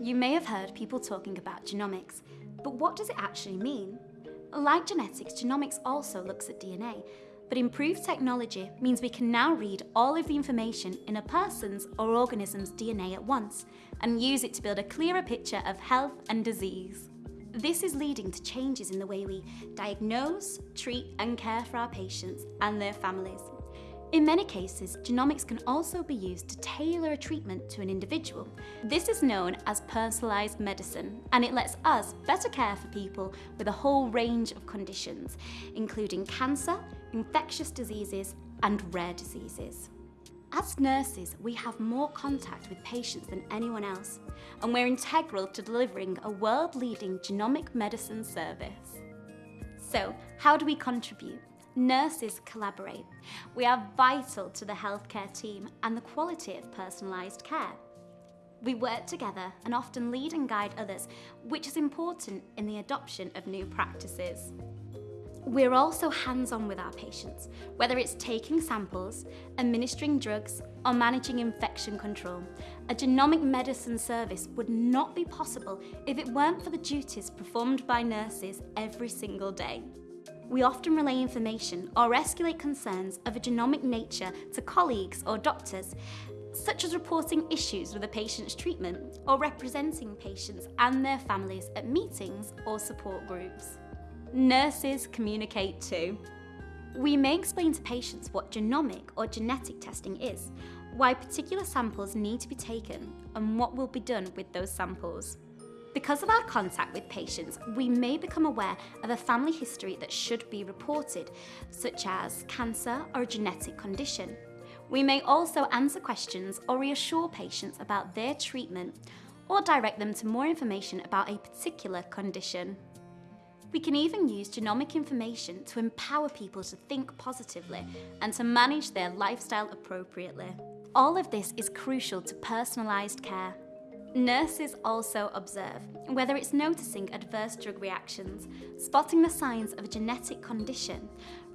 You may have heard people talking about genomics, but what does it actually mean? Like genetics, genomics also looks at DNA, but improved technology means we can now read all of the information in a person's or organism's DNA at once and use it to build a clearer picture of health and disease. This is leading to changes in the way we diagnose, treat and care for our patients and their families. In many cases, genomics can also be used to tailor a treatment to an individual. This is known as personalised medicine, and it lets us better care for people with a whole range of conditions, including cancer, infectious diseases, and rare diseases. As nurses, we have more contact with patients than anyone else, and we're integral to delivering a world-leading genomic medicine service. So, how do we contribute? Nurses collaborate. We are vital to the healthcare team and the quality of personalised care. We work together and often lead and guide others, which is important in the adoption of new practices. We're also hands-on with our patients, whether it's taking samples, administering drugs, or managing infection control. A genomic medicine service would not be possible if it weren't for the duties performed by nurses every single day. We often relay information or escalate concerns of a genomic nature to colleagues or doctors, such as reporting issues with a patient's treatment or representing patients and their families at meetings or support groups. Nurses communicate too. We may explain to patients what genomic or genetic testing is, why particular samples need to be taken and what will be done with those samples. Because of our contact with patients, we may become aware of a family history that should be reported, such as cancer or a genetic condition. We may also answer questions or reassure patients about their treatment or direct them to more information about a particular condition. We can even use genomic information to empower people to think positively and to manage their lifestyle appropriately. All of this is crucial to personalised care. Nurses also observe whether it's noticing adverse drug reactions, spotting the signs of a genetic condition,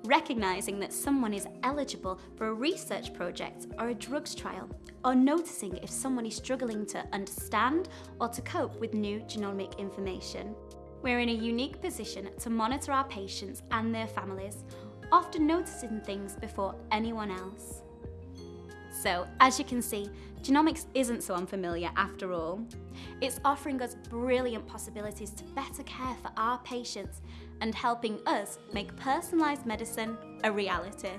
recognising that someone is eligible for a research project or a drugs trial, or noticing if someone is struggling to understand or to cope with new genomic information. We're in a unique position to monitor our patients and their families, often noticing things before anyone else. So, as you can see, genomics isn't so unfamiliar after all. It's offering us brilliant possibilities to better care for our patients and helping us make personalised medicine a reality.